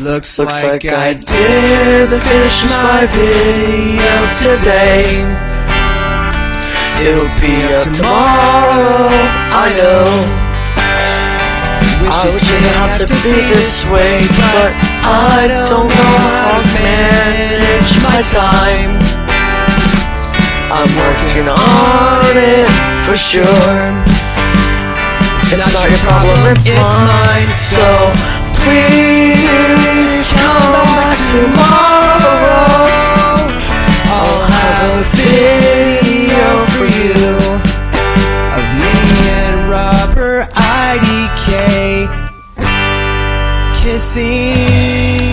Looks, Looks like, like I I did finish my video today. It'll be up tomorrow, I know. Wish I wish it didn't have to be this way But I don't know how to manage my time I'm working on it for sure. It's not your problem, it's mine. So please IDK kissing.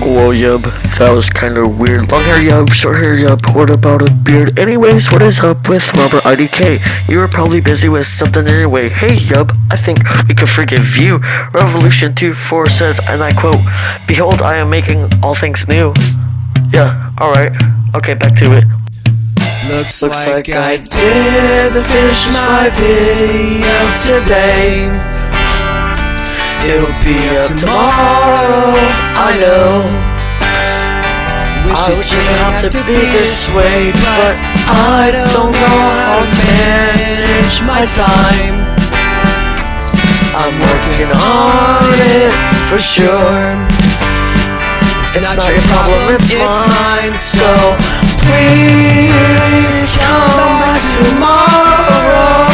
Whoa, yub, that was kinda weird. Long hair, yub, short hair, yub, what about a beard? Anyways, what is up with Robert IDK? You were probably busy with something anyway. Hey, yub, I think we can forgive you. Revolution 2-4 says, and I quote, Behold, I am making all things new. Yeah, alright. Okay, back to it. Looks, Looks like, like I I did finish my video today. It'll be up tomorrow, I know. Wish it didn't have to be this way But I don't know how to manage my time. I'm working on it for sure. It's not your problem, it's mine. So please come back tomorrow.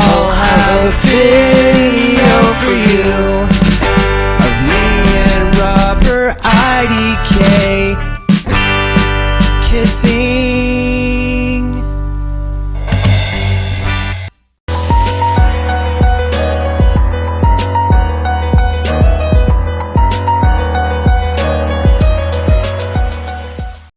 I'll have a fix see.